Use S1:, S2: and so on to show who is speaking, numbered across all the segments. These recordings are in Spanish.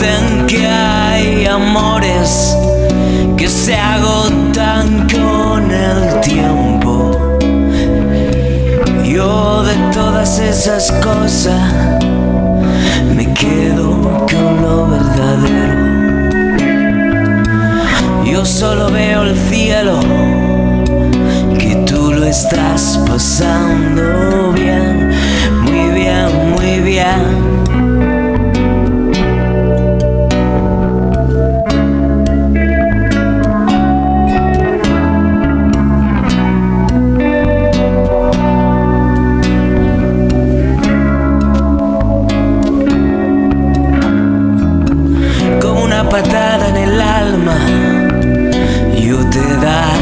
S1: Que hay amores que se agotan con el tiempo. Yo de todas esas cosas me quedo con lo verdadero. Yo solo veo el cielo, que tú lo estás pasando bien, patada en el alma, yo te daría.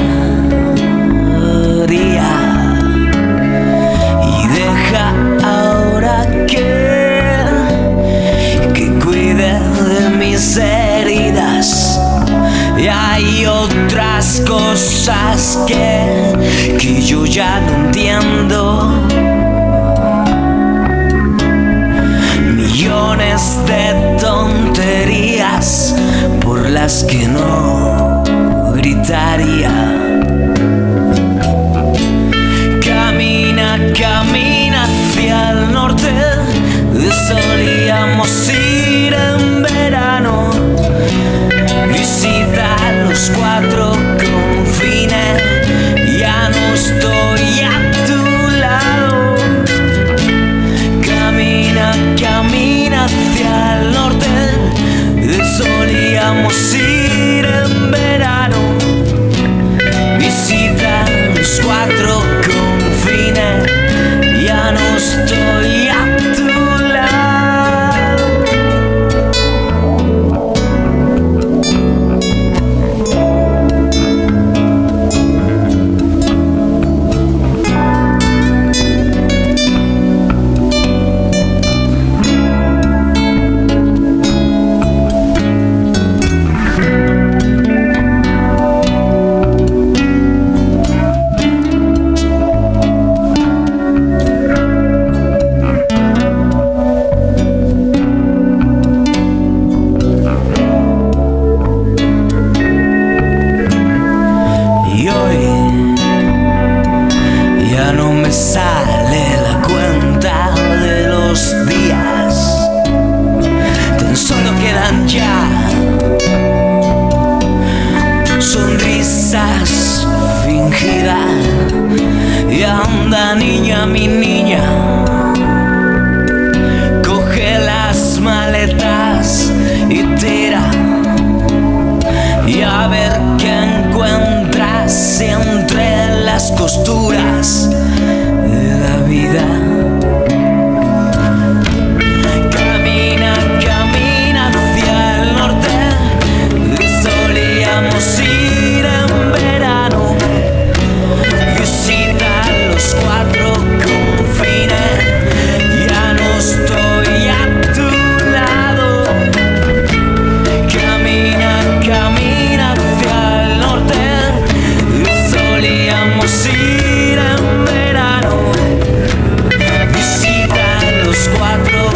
S1: Y deja ahora que, que cuide de mis heridas. Y hay otras cosas que, que yo ya no entiendo. Por las que no gritaría. costuras de la vida. Alejandro.